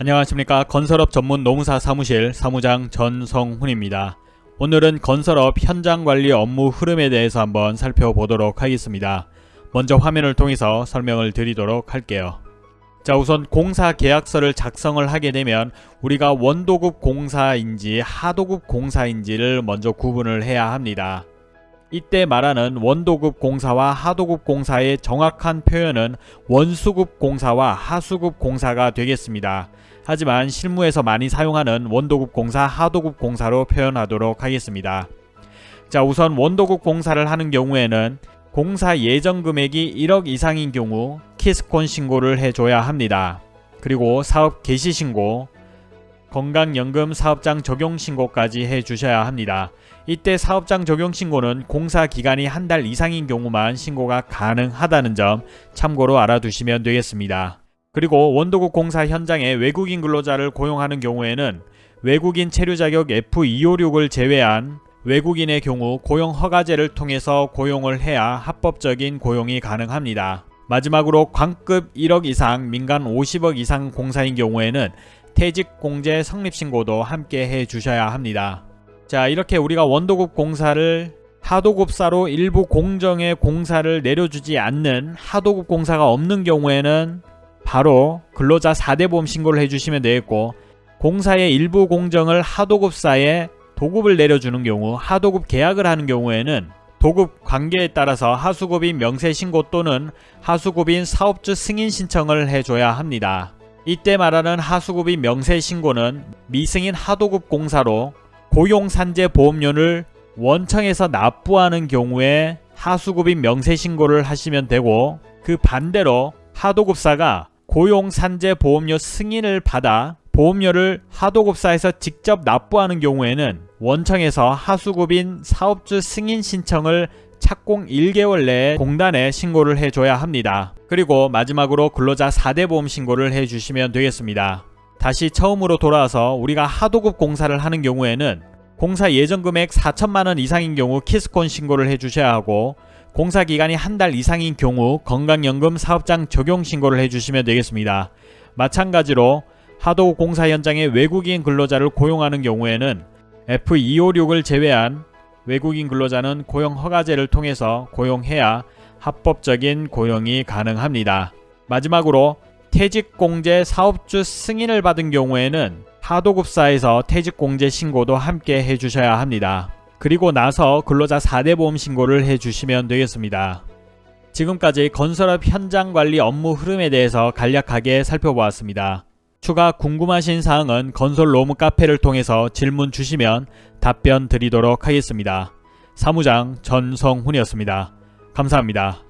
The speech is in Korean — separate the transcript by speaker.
Speaker 1: 안녕하십니까 건설업 전문 노무사 사무실 사무장 전성훈입니다. 오늘은 건설업 현장관리 업무 흐름에 대해서 한번 살펴보도록 하겠습니다. 먼저 화면을 통해서 설명을 드리도록 할게요. 자 우선 공사 계약서를 작성을 하게 되면 우리가 원도급 공사인지 하도급 공사인지를 먼저 구분을 해야 합니다. 이때 말하는 원도급 공사와 하도급 공사의 정확한 표현은 원수급 공사와 하수급 공사가 되겠습니다. 하지만 실무에서 많이 사용하는 원도급 공사, 하도급 공사로 표현하도록 하겠습니다. 자 우선 원도급 공사를 하는 경우에는 공사 예정 금액이 1억 이상인 경우 키스콘 신고를 해줘야 합니다. 그리고 사업 개시 신고, 건강연금 사업장 적용 신고까지 해주셔야 합니다. 이때 사업장 적용 신고는 공사 기간이 한 달 이상인 경우만 신고가 가능하다는 점 참고로 알아두시면 되겠습니다. 그리고 원도국 공사 현장에 외국인 근로자를 고용하는 경우에는 외국인 체류 자격 F256을 제외한 외국인의 경우 고용 허가제를 통해서 고용을 해야 합법적인 고용이 가능합니다. 마지막으로 광급 1억 이상 민간 50억 이상 공사인 경우에는 퇴직공제 성립신고도 함께 해주셔야 합니다. 자 이렇게 우리가 원도급 공사를 하도급사로 일부 공정의 공사를 내려주지 않는 하도급 공사가 없는 경우에는 바로 근로자 4대 보험 신고를 해주시면 되겠고 공사의 일부 공정을 하도급사에 도급을 내려주는 경우 하도급 계약을 하는 경우에는 도급 관계에 따라서 하수급인 명세신고 또는 하수급인 사업주 승인 신청을 해줘야 합니다. 이때 말하는 하수급인 명세신고는 미승인 하도급 공사로 고용산재 보험료를 원청에서 납부하는 경우에 하수급인 명세신고를 하시면 되고 그 반대로 하도급사가 고용산재보험료 승인을 받아 보험료를 하도급사에서 직접 납부하는 경우에는 원청에서 하수급인 사업주 승인 신청을 착공 1개월 내에 공단에 신고를 해줘야 합니다. 그리고 마지막으로 근로자 4대 보험 신고를 해주시면 되겠습니다. 다시 처음으로 돌아와서 우리가 하도급 공사를 하는 경우에는 공사 예정 금액 4천만원 이상인 경우 키스콘 신고를 해주셔야 하고 공사 기간이 한 달 이상인 경우 건강연금 사업장 적용 신고를 해주시면 되겠습니다. 마찬가지로 하도 공사 현장에 외국인 근로자를 고용하는 경우에는 F256을 제외한 외국인 근로자는 고용 허가제를 통해서 고용해야 합법적인 고용이 가능합니다. 마지막으로 퇴직공제 사업주 승인을 받은 경우에는 하도급사에서 퇴직공제 신고도 함께 해주셔야 합니다. 그리고 나서 근로자 4대 보험 신고를 해주시면 되겠습니다. 지금까지 건설업 현장관리 업무 흐름에 대해서 간략하게 살펴보았습니다. 추가 궁금하신 사항은 건설 로무 카페를 통해서 질문 주시면 답변 드리도록 하겠습니다. 사무장 전성훈이었습니다. 감사합니다.